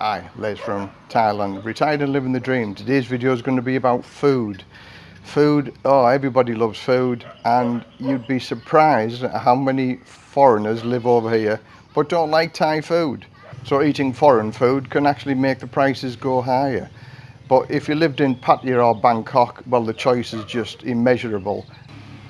Hi, Les from Thailand, retired and living the dream. Today's video is going to be about food. Food, oh everybody loves food and you'd be surprised at how many foreigners live over here but don't like Thai food. So eating foreign food can actually make the prices go higher. But if you lived in Pattaya or Bangkok, well the choice is just immeasurable.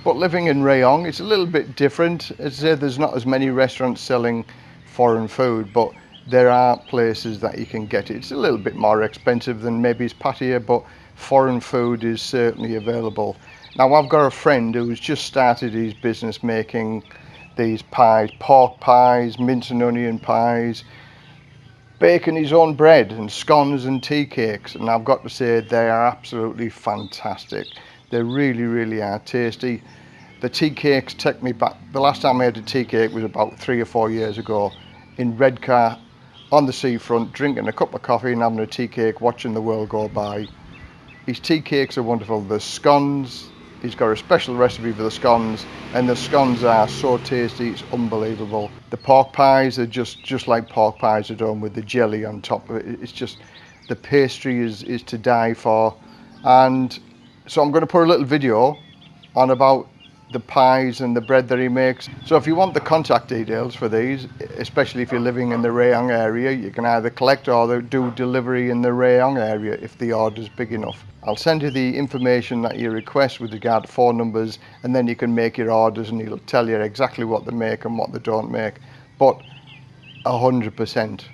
But living in Rayong, it's a little bit different. As I say, there's not as many restaurants selling foreign food, but there are places that you can get it. It's a little bit more expensive than maybe it's Pattaya, but foreign food is certainly available. Now I've got a friend who's just started his business making these pies, pork pies, mince and onion pies, baking his own bread and scones and tea cakes and I've got to say they are absolutely fantastic. They really, really are tasty. The tea cakes take me back, the last time I had a tea cake was about three or four years ago in Redcar on the seafront, drinking a cup of coffee and having a tea cake, watching the world go by. His tea cakes are wonderful. The scones, he's got a special recipe for the scones, and the scones are so tasty, it's unbelievable. The pork pies are just, just like pork pies are done with the jelly on top of it. It's just, the pastry is, is to die for. And so I'm going to put a little video on about the pies and the bread that he makes. So if you want the contact details for these, especially if you're living in the Rayong area, you can either collect or do delivery in the Rayong area if the order is big enough. I'll send you the information that you request with regard to phone numbers and then you can make your orders and he'll tell you exactly what they make and what they don't make. But 100%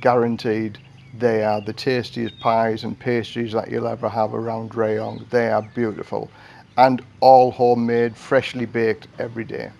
guaranteed they are the tastiest pies and pastries that you'll ever have around Rayong. They are beautiful and all homemade, freshly baked every day.